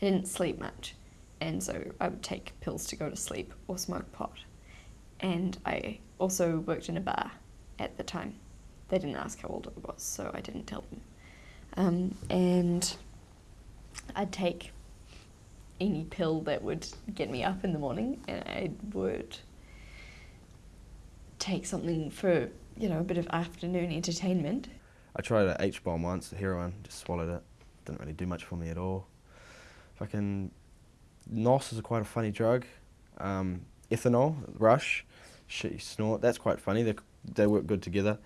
I didn't sleep much, and so I would take pills to go to sleep or smoke pot. And I also worked in a bar at the time. They didn't ask how old I was, so I didn't tell them. Um, and I'd take any pill that would get me up in the morning, and I would take something for you know a bit of afternoon entertainment. I tried a H bomb once, heroin, just swallowed it. Didn't really do much for me at all. Fucking NOS is quite a funny drug. Um, ethanol, rush, shit you snort. That's quite funny. They they work good together.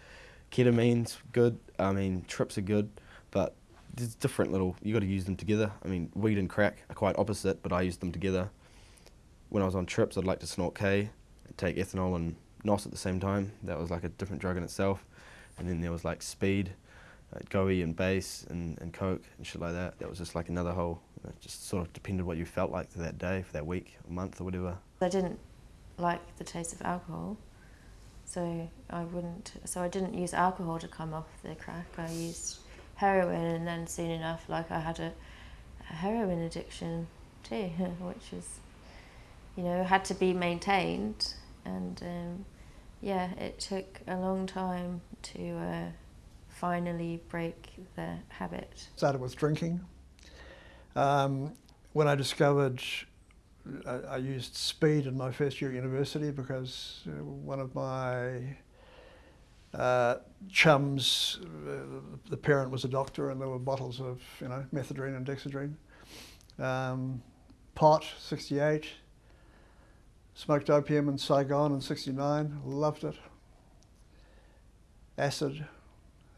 Ketamine's good. I mean, trips are good, but there's different little. You got to use them together. I mean, weed and crack are quite opposite, but I use them together. When I was on trips, I'd like to snort K, take ethanol and NOS at the same time. That was like a different drug in itself. And then there was like speed, like GOE and base and, and coke and shit like that. That was just like another whole. You know, just sort of depended what you felt like for that day, for that week, or month, or whatever. I didn't like the taste of alcohol, so I wouldn't. So I didn't use alcohol to come off the crack. I used heroin, and then soon enough, like I had a, a heroin addiction too, which is, you know, had to be maintained, and um, yeah, it took a long time to uh, finally break the habit. Started with drinking. Um, when I discovered I, I, used speed in my first year at university because uh, one of my uh, chums, uh, the parent was a doctor and there were bottles of you know methadone and dexedrine. Um, pot, 68. Smoked opium in Saigon in 69, loved it. Acid.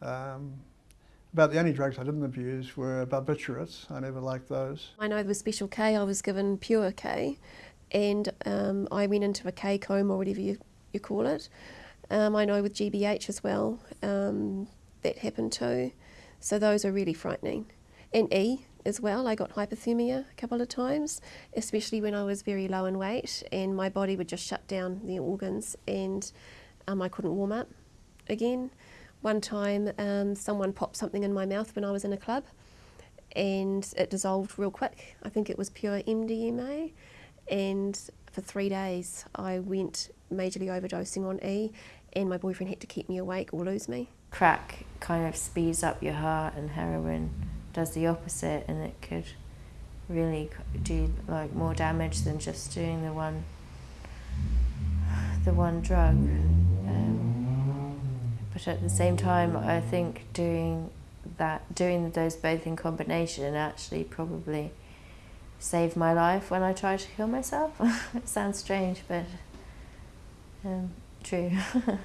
Um, about the only drugs I didn't abuse were barbiturates. I never liked those. I know with Special K I was given pure K and um, I went into a K coma or whatever you, you call it. Um, I know with GBH as well um, that happened too. So those are really frightening. And E as well, I got hypothermia a couple of times, especially when I was very low in weight and my body would just shut down the organs and um, I couldn't warm up again. One time um, someone popped something in my mouth when I was in a club and it dissolved real quick. I think it was pure MDMA and for three days I went majorly overdosing on E and my boyfriend had to keep me awake or lose me. Crack kind of speeds up your heart and heroin does the opposite and it could really do like more damage than just doing the one the one drug. Um, but at the same time, I think doing that, doing those both in combination actually probably saved my life when I tried to kill myself. it sounds strange, but um, true.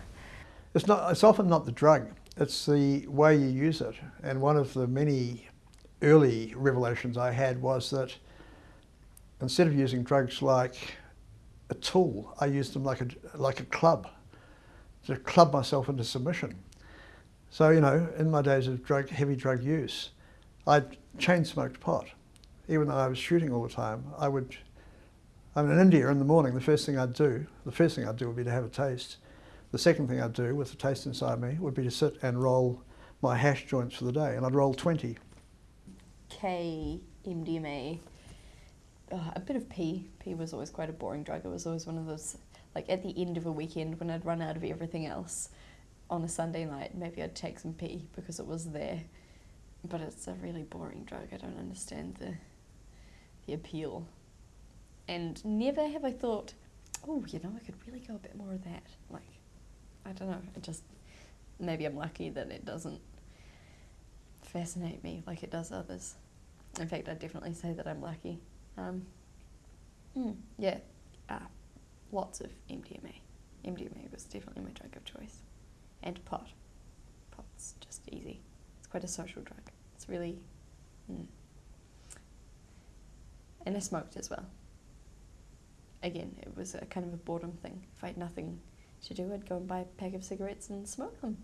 it's not. It's often not the drug. It's the way you use it. And one of the many early revelations I had was that instead of using drugs like a tool, I used them like a, like a club, to club myself into submission. So, you know, in my days of drug, heavy drug use, I chain smoked pot. Even though I was shooting all the time, I would, I'm in India in the morning, the first thing I'd do, the first thing I'd do would be to have a taste. The second thing I'd do with the taste inside me would be to sit and roll my hash joints for the day, and I'd roll 20. K, MDMA, oh, a bit of P. P was always quite a boring drug. It was always one of those, like at the end of a weekend when I'd run out of everything else on a Sunday night, maybe I'd take some P because it was there. But it's a really boring drug. I don't understand the, the appeal. And never have I thought, oh, you know, I could really go a bit more of that. Like, I don't know. It just, maybe I'm lucky that it doesn't fascinate me like it does others. In fact, I'd definitely say that I'm lucky. Um, mm, yeah, uh, lots of MDMA. MDMA was definitely my drug of choice. And pot. Pot's just easy. It's quite a social drug. It's really. Mm. And I smoked as well. Again, it was a kind of a boredom thing. If I had nothing to do, I'd go and buy a pack of cigarettes and smoke them.